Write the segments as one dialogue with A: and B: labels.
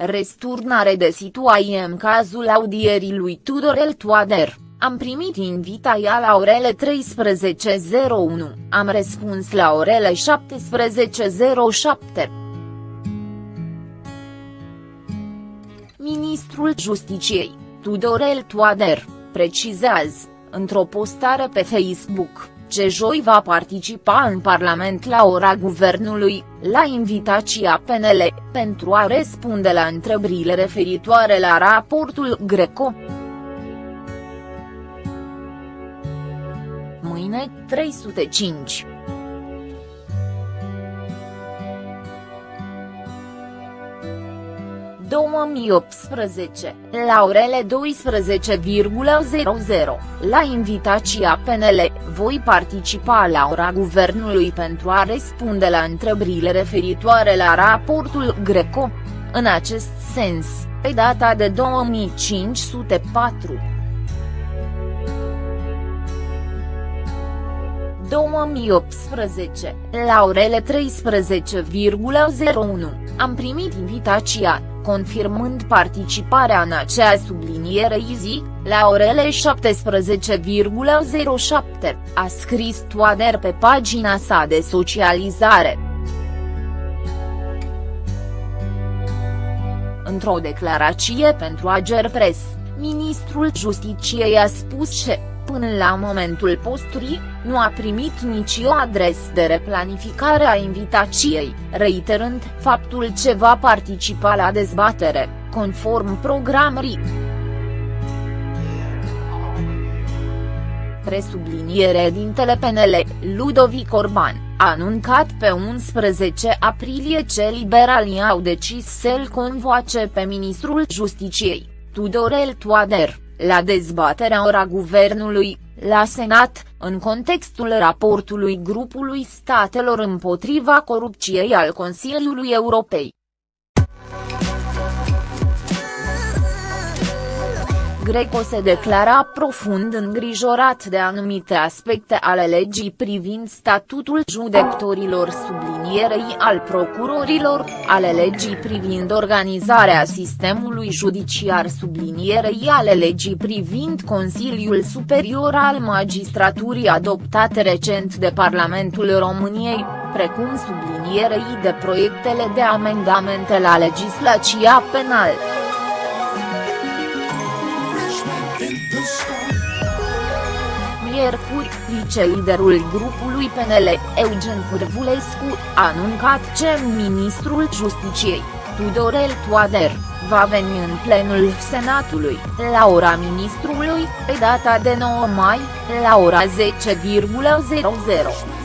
A: Resturnare de situație în cazul audierii lui Tudorel Toader. Am primit invitația la orele 13.01, am răspuns la orele 17.07. Ministrul Justiciei, Tudorel Toader, precizează, într-o postare pe Facebook, ce joi va participa în Parlament la ora guvernului, la invitația PNL, pentru a răspunde la întrebările referitoare la raportul Greco. Mâine, 305. 2018, la orele 12,00, la invitația PNL, voi participa la ora guvernului pentru a răspunde la întrebările referitoare la raportul Greco. În acest sens, pe data de 2504. 2018, la orele 13,01, am primit invitația, confirmând participarea în acea subliniere zi, la orele 17,07, a scris Toader pe pagina sa de socializare. Într-o declarație pentru Agerpres, ministrul Justiciei a spus că, până la momentul postului, nu a primit nicio adres de replanificare a invitației, reiterând faptul ce va participa la dezbatere, conform programării. Presubliniere din PNL, Ludovic Orban, a anuncat pe 11 aprilie ce liberalii au decis să-l convoace pe ministrul Justiciei, Tudorel Toader la dezbaterea ora guvernului, la Senat, în contextul raportului grupului statelor împotriva corupției al Consiliului Europei. Greco se declara profund îngrijorat de anumite aspecte ale legii privind statutul judecătorilor sublinierei al procurorilor, ale legii privind organizarea sistemului judiciar sublinierei ale legii privind Consiliul Superior al Magistraturii adoptate recent de Parlamentul României, precum sublinierei de proiectele de amendamente la legislația penală. Miercuri, viceliderul grupului PNL, Eugen Curvulescu, a anuncat ce ministrul Justiciei, Tudorel Toader, va veni în plenul Senatului, la ora ministrului, pe data de 9 mai, la ora 10,00,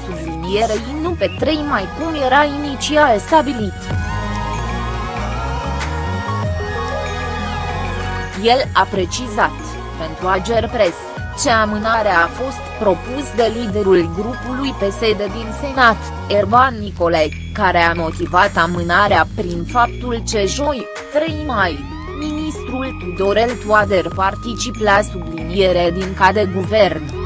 A: sublinierei nu pe 3 mai cum era inițial stabilit. El a precizat, pentru Ager Press, ce amânare a fost propus de liderul grupului PSD din Senat, Ervan Nicolae, care a motivat amânarea prin faptul ce joi, 3 mai, ministrul Tudorel Toader particip la subliniere din ca de guvern.